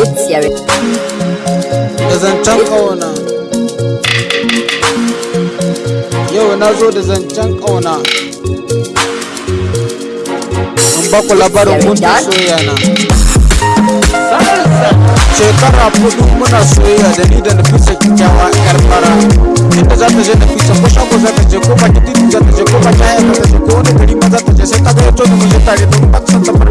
It's your da zancen ƙauna yau na zo da zancen ƙauna in ba ku labarin mun da soyayya na shekara hudu muna soyayya da ni da nafisa kyakkyawa yar fara inda za ta je nafisa ko shago za ta je ko titi za ta je ko haya za ta je ko wani gari ma za ta je sai ta ga da mu je tare don ba ta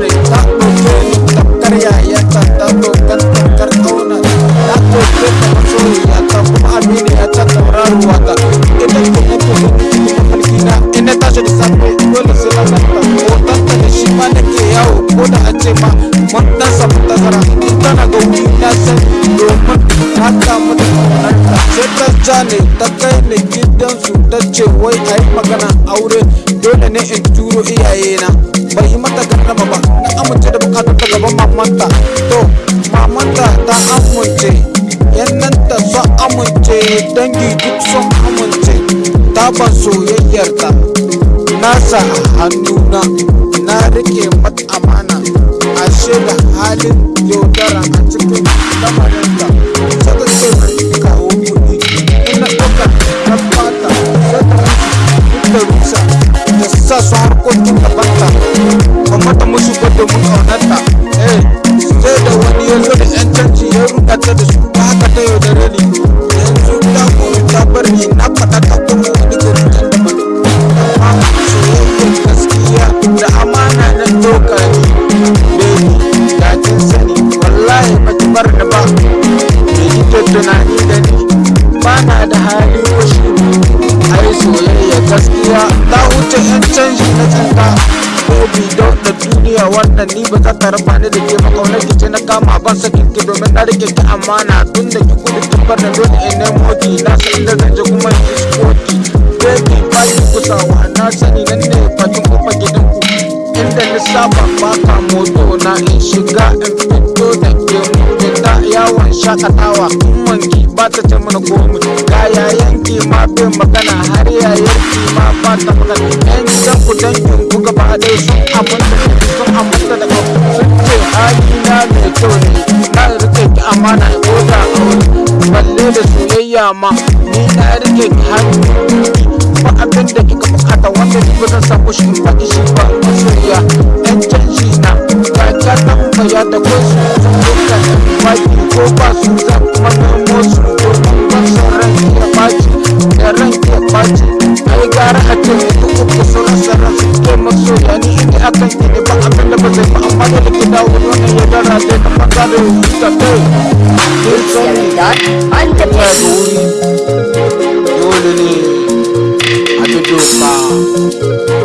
ma mun dan samu tazara in tana ga wuri na san domin ta kamu da ƙaunarta sai ta ja ne ta kai ni gidansu ta ce wai a yi magana aure dole ne in turo iyayena bai yi mata garnama ba na amince da buƙatar ta gaban mamanta to mamanta ta amince yannanta sun amince dangi duk sun amince ta ban soyayyarta na sa a hannuna na riƙe mata ashe da halin yaudara a cikin lamarinta sai ta ce mai kawo kuɗi ina ɗauka na fata sai ta da rusa da sa su harkokin gabanta ba mata musu ba domin ƙaunarta eh sai da wani ya zo da yan canji ya ruɗa ta da su ta haka ta yaudare ni gaskiya ta wuce yan canji na tsinta baby don da duniya wannan ni ba za ta raba ni da ke makaunar ki ce na kama ban sakin ki domin na riƙe ki amana. Tun da ki gudu kin bar da dole in nemo ki. Na san inda na saba baka moto na in shiga in fito da ke. Mutu ta yawon shaƙatawa wanki ba ta ce mana komi ga yayanki ma bin magana har yayarki ma ba ta magana. Yan gidan ku dangin ku gaba ɗaya sun aminta da ni, sun aminta da ku sun ce halina mai kyau ne na riƙe ki amana koda aure balle da soyayya ma ni na riƙe ki hannu. Ba abin da kika buƙata wanda ni ba zan samu shi ba masoyiya ada kuasa Bukan lagi pagi Kau basuh tak mana musuh Kau bukan sarang tiap pagi Sarang tiap pagi Negara hati itu kau kesuruh sarang Kau maksud yang ini ini akan jadi Bang akan dapat sepak Amat ada kedaun Yang ia darah dia tempat baru Kita tahu Kisah ini dan Pantai baru Yul ini Aku jumpa Aku jumpa